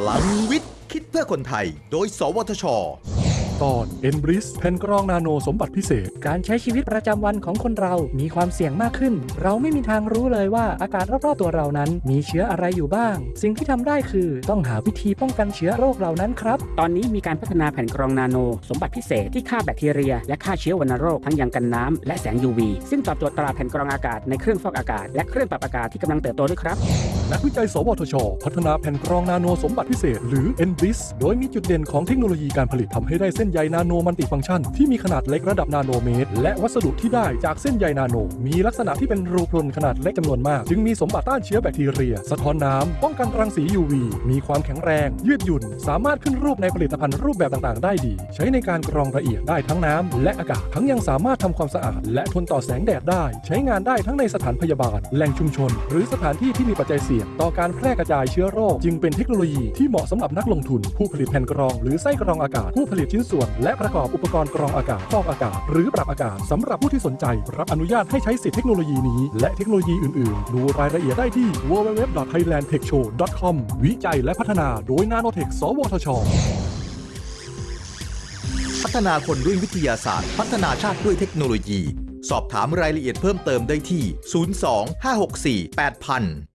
พลังวิทย์ คิดเพื่อคนไทย โดย สวทช ตอน e n b r i s แผ่นกรองนาโนสมบัติพิเศษ การใช้ชีวิตประจำวันของคนเรา มีความเสี่ยงมากขึ้น เราไม่มีทางรู้เลยว่าอากาศรอบๆตัวเรานั้น มีเชื้ออะไรอยู่บ้าง สิ่งที่ทำได้คือต้องหาวิธีป้องกันเชื้อโรคเหล่านั้นครับ ตอนนี้มีการพัฒนาแผ่นกรองนาโน สมบัติพิเศษที่ฆ่าแบคทีเรีย และฆ่าเชื้อวัณโรคทั้งยังกันน้ำและแสง UV ซึ่งตอบโจทย์ตลาดแผ่นกรองอากาศในเครื่องฟอกอากาศ และเครื่องปรับอากาศที่กำลังเติบโตด้วยครับนักวิจัย สวทช พัฒนาแผ่นกรองนาโนสมบัติพิเศษ หรือ e n b r i s โดยมีจุดเด่นของเทคโนโลยีการผลิตทำให้ได้เส้นใยนาโนมัลติฟังก์ชัน ที่มีขนาดเล็กระดับนาโนเมตร และวัสดุที่ได้จากเส้นใยนาโน มีลักษณะที่เป็นรูพรุนขนาดเล็กจำนวนมาก จึงมีสมบัติต้านเชื้อแบคทีเรีย สะท้อนน้ำป้องกันรังสี UV มีความแข็งแรง ยืดหยุ่น สามารถขึ้นรูปในผลิตภัณฑ์รูปแบบต่างๆ ได้ดี ใช้ในการกรองละเอียดได้ทั้งน้ำและอากาศทั้งยังสามารถทำความสะอาด และทนต่อแสงแดดได้ ใช้งานได้ทั้งในสถานพยาบาล แหล่งชุมชน หรือสถานที่ที่มีปัจจัยเสี่ยงต่อการแพร่กระจายเชื้อโรคจึงเป็นเทคโนโลยีที่เหมาะสำหรับนักลงทุน ผู้ผลิตแผ่นกรองหรือไส้กรองอากาศผู้ผลิตชิ้นส่วน และประกอบอุปกรณ์กรองอากาศฟอกอากาศ หรือปรับอากาศสำหรับผู้ที่สนใจ รับอนุญาตให้ใช้สิทธิเทคโนโลยีนี้ และเทคโนโลยีอื่น ๆ ดูรายละเอียดได้ที่ www.thailandtechshow.com วิจัยและพัฒนาโดย Nanotech สวทช พัฒนาคนด้วยวิทยาศาสตร์ พัฒนาชาติด้วยเทคโนโลยี สอบถามรายละเอียดเพิ่มเติมได้ที่ 02 564 8000